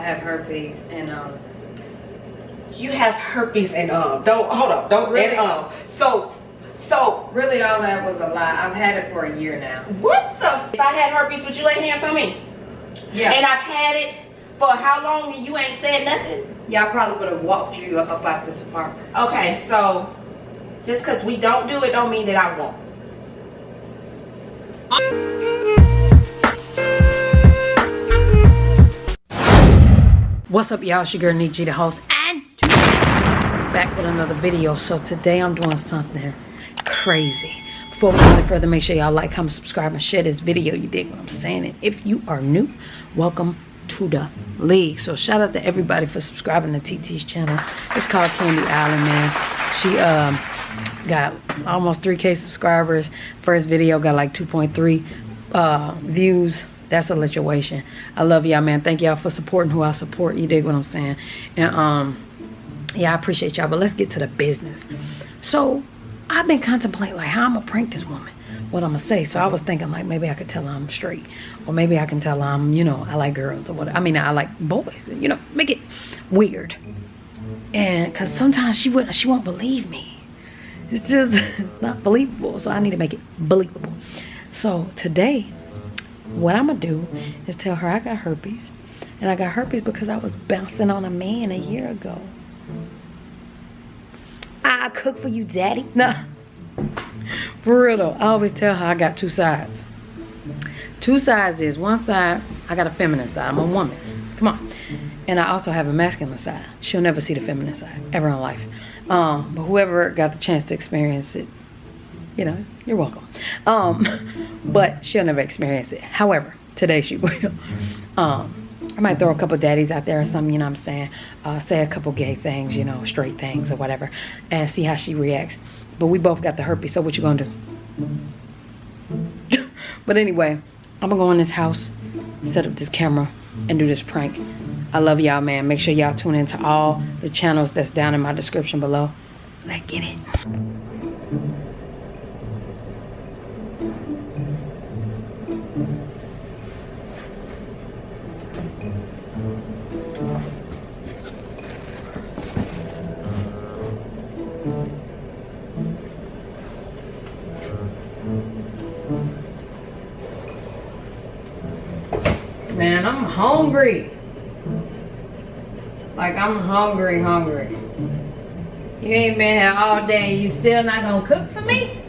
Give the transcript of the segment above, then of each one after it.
I have herpes and um. You have herpes and um. Don't hold up. Don't Really? and um. So, so Really, all that was a lie. I've had it for a year now. what the? If I had herpes, would you lay hands on me? Yeah. And I've had it for how long and you ain't said nothing? yeah, I probably would have walked you up about this apartment. Okay, so just because we don't do it don't mean that I won't. What's up, y'all? It's your girl, Nietzsche, the host, and back with another video. So today I'm doing something crazy. Before we go further, make sure y'all like, comment, subscribe, and share this video. You dig what I'm saying? And if you are new, welcome to the league. So shout out to everybody for subscribing to TT's channel. It's called Candy Island, man. She um got almost 3k subscribers. First video got like 2.3 uh views that's a situation I love y'all, man. Thank y'all for supporting who I support. You dig what I'm saying? And um, yeah, I appreciate y'all. But let's get to the business. So I've been contemplating like how I'm gonna prank this woman. What I'm gonna say. So I was thinking like maybe I could tell I'm straight, or maybe I can tell I'm you know I like girls or what. I mean I like boys. You know, make it weird. And cause sometimes she wouldn't, she won't believe me. It's just not believable. So I need to make it believable. So today what I'm gonna do is tell her I got herpes. And I got herpes because I was bouncing on a man a year ago. I cook for you, daddy. Nah. For real though, I always tell her I got two sides. Two sides is one side, I got a feminine side. I'm a woman. Come on. And I also have a masculine side. She'll never see the feminine side ever in life. Um, but whoever got the chance to experience it, you know, you're welcome. Um, but she'll never experience it. However, today she will. Um, I might throw a couple daddies out there or something, you know what I'm saying? Uh, say a couple gay things, you know, straight things or whatever, and see how she reacts. But we both got the herpes, so what you gonna do? but anyway, I'm gonna go in this house, set up this camera, and do this prank. I love y'all, man. Make sure y'all tune into all the channels that's down in my description below. Let's get it. Man, I'm hungry. Like I'm hungry, hungry. You ain't been here all day. You still not gonna cook for me?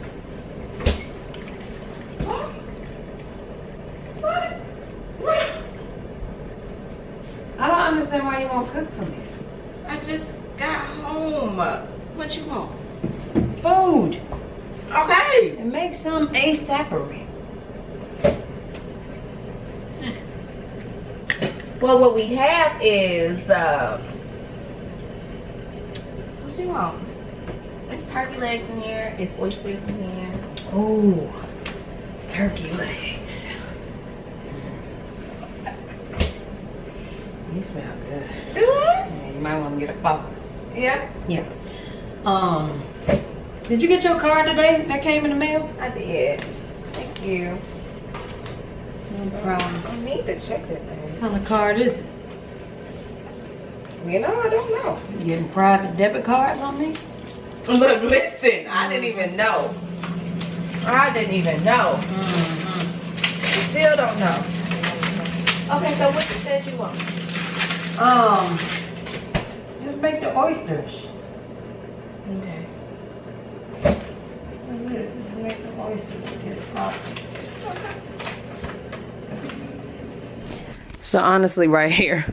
I don't understand why you won't cook for me. I just got home. What you want? Food. Okay. And make some ASAPery. Well, what we have is, uh, what you want? It's turkey legs in here. It's oysters in here. Ooh, turkey legs. You smell good. Do it? Yeah, you might want to get a bottle. Yeah, Yeah. Um, did you get your card today that came in the mail? I did. Thank you. No problem. I need to check that thing. What kind of card is it? You know, I don't know. You getting private debit cards on me? Look, listen, I didn't even know. I didn't even know. Mm-hmm. Still don't know. Okay, so what you said you want? Um, just make the oysters. Okay. Just make the oysters. Get it So honestly, right here,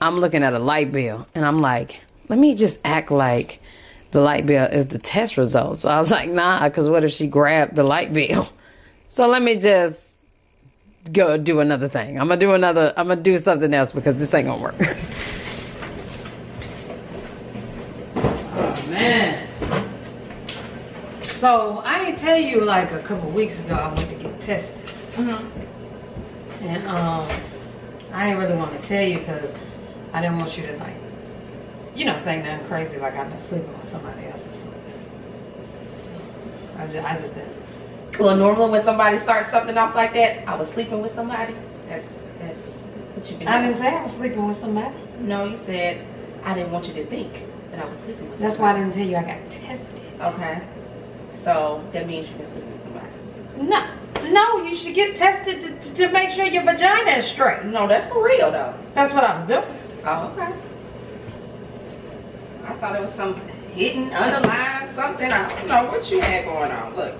I'm looking at a light bill, and I'm like, let me just act like the light bill is the test result. So I was like, nah, because what if she grabbed the light bill? So let me just go do another thing. I'm gonna do another. I'm gonna do something else because this ain't gonna work. oh man. So I didn't tell you like a couple weeks ago I went to get tested. Mm-hmm. And um, I didn't really want to tell you because I didn't want you to like, you know, think nothing crazy like I've been sleeping with somebody else or something. So I just, I just didn't. Well, normally when somebody starts something off like that, I was sleeping with somebody. That's that's what you've been I didn't say I was sleeping with somebody. No, you said I didn't want you to think that I was sleeping with. Somebody. That's why I didn't tell you I got tested. Okay. So that means you've been sleeping with somebody. No, no, you should get tested to, to, to make sure your vagina is straight. No, that's for real though. That's what I was doing. Oh, okay. I thought it was some hidden, underlined something. I don't know what you had going on. Look.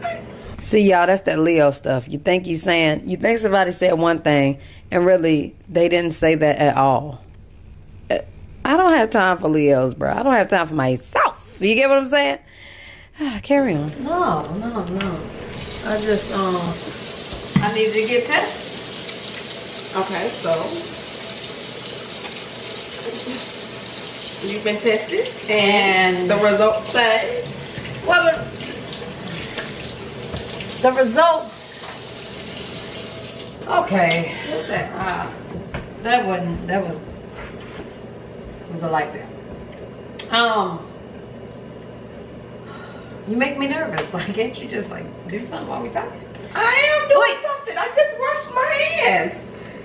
See y'all, that's that Leo stuff. You think you saying you think somebody said one thing and really they didn't say that at all. I don't have time for Leos, bro. I don't have time for myself. You get what I'm saying? Carry on. No, no, no. I just um I need to get tested. Okay, so you've been tested, And the results say well the, the results Okay. what's that? Uh, that wasn't that was was a like that. Um you make me nervous. Like can't you just like do something while we talking? I am doing something. I just washed my hands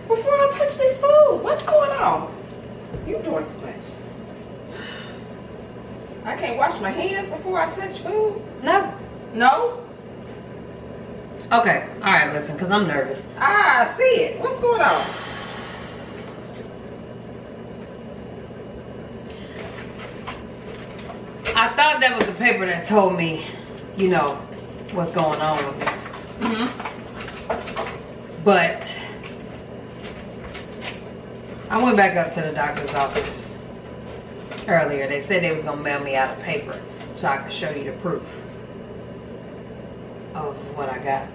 before I touch this food. What's going on? You doing too much. I can't wash my hands before I touch food. No. No? Okay. All right, listen, cuz I'm nervous. Ah, I see it. What's going on? I thought that was the paper that told me, you know, what's going on with me. Mm-hmm. But I went back up to the doctor's office earlier. They said they was gonna mail me out a paper so I could show you the proof of what I got.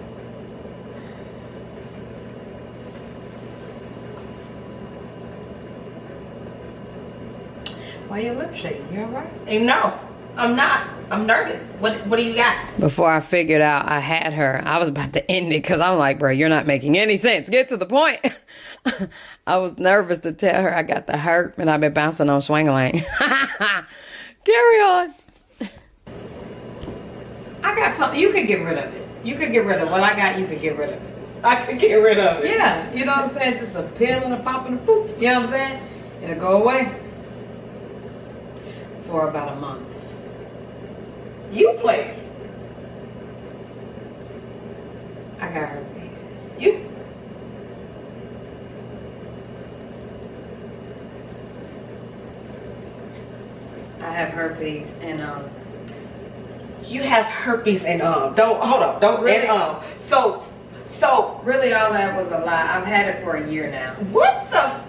Why your lip shaking? You alright? And no, I'm not. I'm nervous. What What do you got? Before I figured out I had her, I was about to end it because I'm like, bro, you're not making any sense. Get to the point. I was nervous to tell her I got the hurt and I've been bouncing on swing lane. Carry on. I got something. You could get rid of it. You could get rid of what I got. You could get rid of it. I could get rid of it. Yeah, you know what I'm saying? Just a pill and a pop and a poop. You know what I'm saying? It'll go away for about a month. You play. I got herpes. You. I have herpes and um You have herpes and um. Don't hold up. Don't Really? and um. So, so really all that was a lie. I've had it for a year now. what the?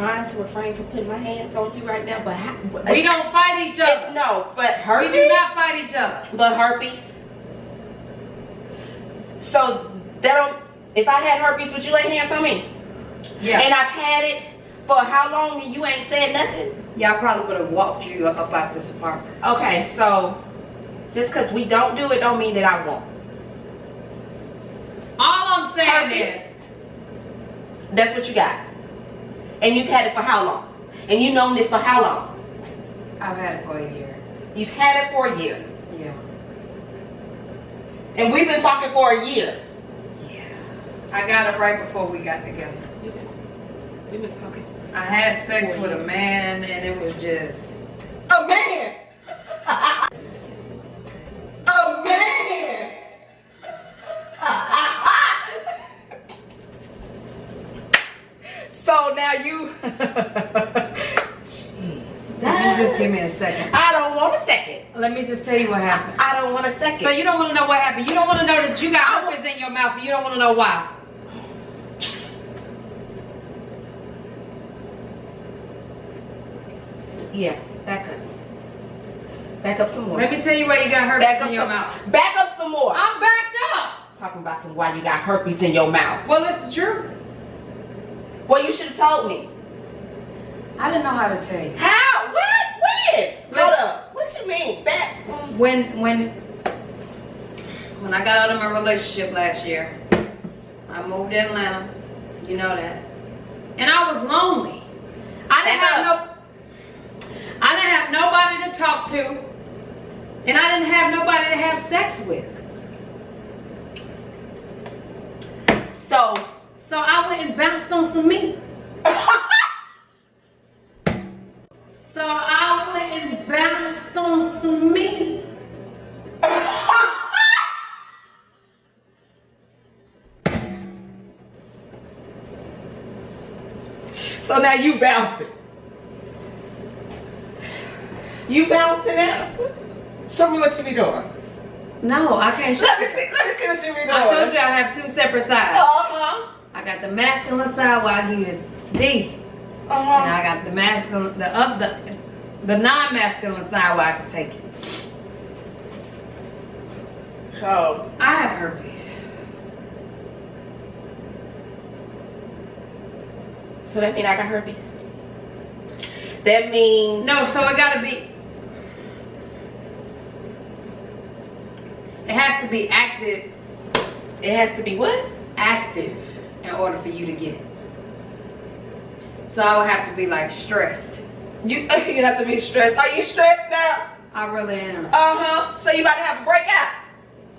Trying to refrain from putting my hands on you right now, but how, We don't fight each other. No, but We herpes. do not fight each other. But herpes. So that don't. If I had herpes, would you lay hands on me? Yeah. And I've had it for how long and you ain't said nothing? yeah, I probably would have walked you up out this apartment. Okay, so just because we don't do it don't mean that I won't. All I'm saying Herpes. is That's what you got. And you've had it for how long? And you've known this for how long? I've had it for a year. You've had it for a year. Yeah. And we've been talking for a year. Yeah. I got it right before we got together. We've been, we've been talking. I had sex with a man and it was just A man! give me a second? I don't want a second. Let me just tell you what happened. I don't want a second. So you don't want to know what happened. You don't want to know that you got herpes in your mouth and you don't want to know why. yeah, back up. Back up some more. Let me tell you why you got herpes back up in your some. mouth. Back up some more. I'm backed up. talking about some why you got herpes in your mouth. Well, it's the truth. Well, you should have told me. I didn't know how to tell you. How? What? When? Hold up. What you mean? Back? When when when I got out of my relationship last year, I moved to Atlanta. You know that. And I was lonely. I didn't Back have no I didn't have nobody to talk to. And I didn't have nobody to have sex with. So, So I went and bounced on some meat. So now you bouncing. You bouncing out? Show me what you be doing. No, I can't show Let me see. Let me see what you be doing. I told you I have two separate sides. Uh-huh. I got the masculine side where I use D. And Uh-huh. And I got the masculine, the other, the non-masculine side where I can take it. So, I have herpes. So that mean I got herpes? That means No, so it gotta be. It has to be active, it has to be what? active in order for you to get it. So I would have to be like stressed. You you have to be stressed. Are you stressed now? I really am. Uh-huh. So you about to have a breakout?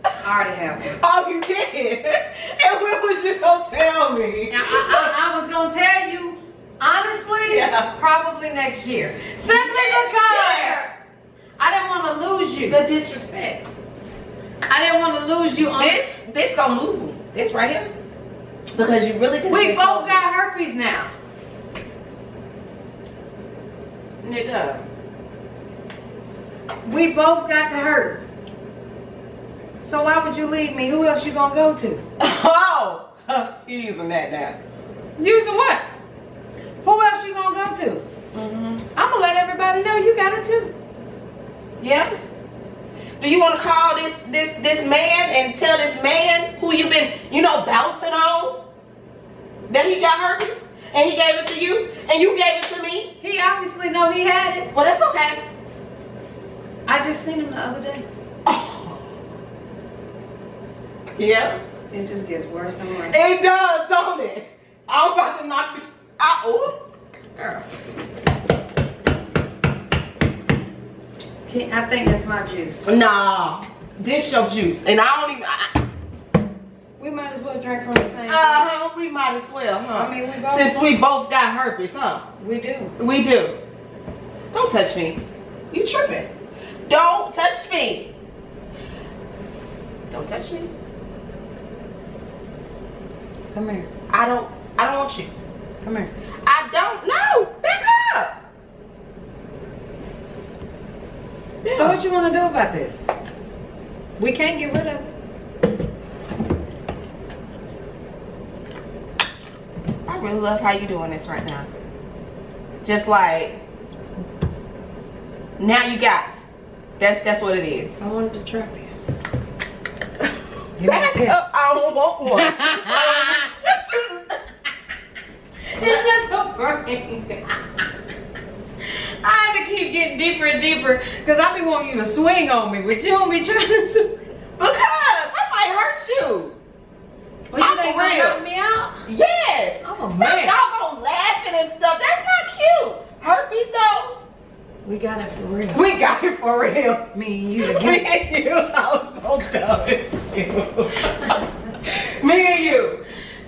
I already have one. Oh, you did? And when was you gonna tell me? Now, I, I, I was gonna tell you, honestly, Yeah. probably next year. Simply Next because year. I didn't want to lose you. The disrespect. I didn't want to lose you on. This this gonna lose me. This right here. Because you really did we both got herpes now. nigga. We both got the hurt. So why would you leave me? Who else you gonna go to? Oh, you using that now? Using what? Who else you gonna go to? Mm-hmm. I'm gonna let everybody know you got it too. Yeah. Do you want to call this this this man and tell this man who you been you know bouncing on that he got herpes and he gave it to you and you gave it to me? He obviously know he had it. Well, that's okay. I just seen him the other day. Oh. Yeah. It just gets worse and worse. It does, don't it? I'm about to knock this out. Ooh. Girl. I think that's my juice. Nah, this your juice, and I don't even. I, We might as well drink from the same. uh huh. We might as well, huh? I mean, we both- Since we both got herpes, huh? we do. We do. Don't touch me. You tripping? Don't touch me. Don't touch me. Come here. I don't. I don't want you. Come here. I don't know. Back up. So what you want to do about this? We can't get rid of it. I really love how you doing this right now. Just like now you got. It. That's that's what it is. I wanted to trap you. Back up. I don't want one. It's just a brain. I had to keep getting deeper and deeper because I be wanting you to swing on me, but you don't be trying to swing. because I might hurt you. Well, you think real. knock me out? Yes. I'm a Stop man. doggone laughing and stuff. That's not cute. Herpes though. We got it for real. We got it for real. Me and you Me and you. I was so you. Me and you.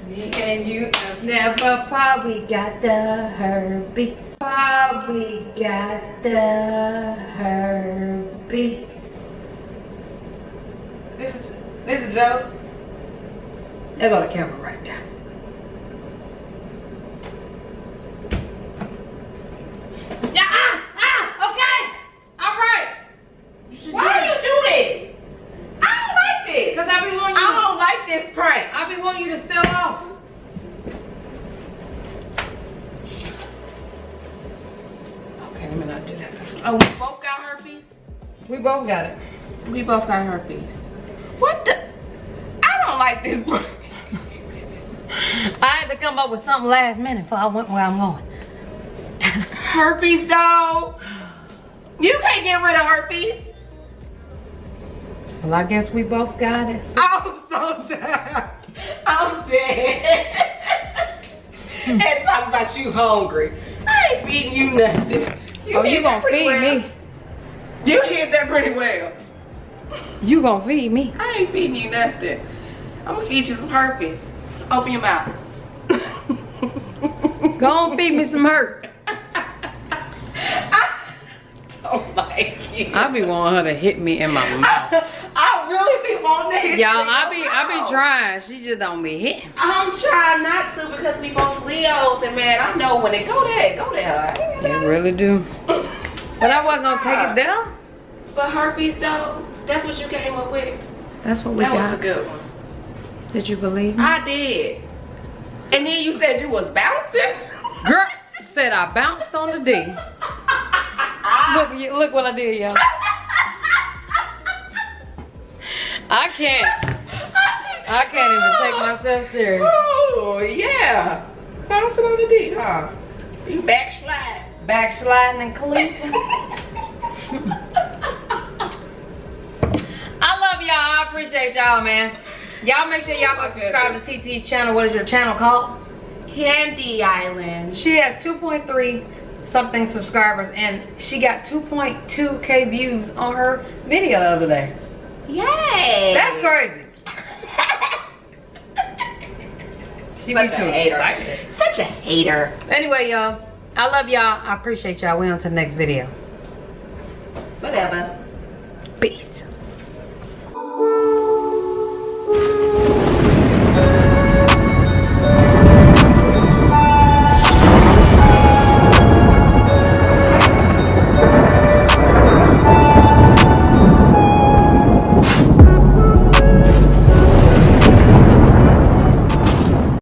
Me and you have never probably got the herpes. Probably got the herpes. This is this is Joe. There got the camera right there. Yeah, ah, ah, okay. All right. You should Why do you do this? I don't like this. Because I be wanting you I don't like this prank. I be wanting you to still off. Okay, let me not do that. Oh, we both got herpes. We both got it. We both got herpes. What the? I don't like this. I had to come up with something last minute before I went where I'm going. herpes dog. You can't get rid of herpes. Well, I guess we both got it. I'm so tired. I'm dead. Hmm. and talk about you hungry. I ain't feeding you nothing. oh, you gonna feed well. me? You hit that pretty well. You gonna feed me? I ain't feeding you nothing. I'm gonna feed you some herpes. Open your mouth. Go on, feed me some hurt. I don't like you. I be wanting her to hit me in my mouth. I really be wanting to hit Y'all. I be I be trying. She just don't be hitting. I'm trying not to because we both Leos and man, I know when it go there, go there. You really do. But I wasn't gonna take it down. But herpes though, that's what you came up with. That's what we That was got. a good one. Did you believe me? I did. And then you said you was bouncing. Girl said I bounced on the D. Look, look what I did, y'all. I can't. I can't even take myself serious. Oh yeah. Bouncing on the D, huh? You backslide. Backsliding and cleaning. I love y'all. I appreciate y'all, man. Y'all make sure y'all go subscribe to TT's channel. What is your channel called? Candy Island. She has 2.3 something subscribers and she got 2.2k views on her video the other day. Yay. That's crazy. She Such a too hater. excited. Such a hater. Anyway, y'all, I love y'all. I appreciate y'all. We on to the next video. Whatever. Peace.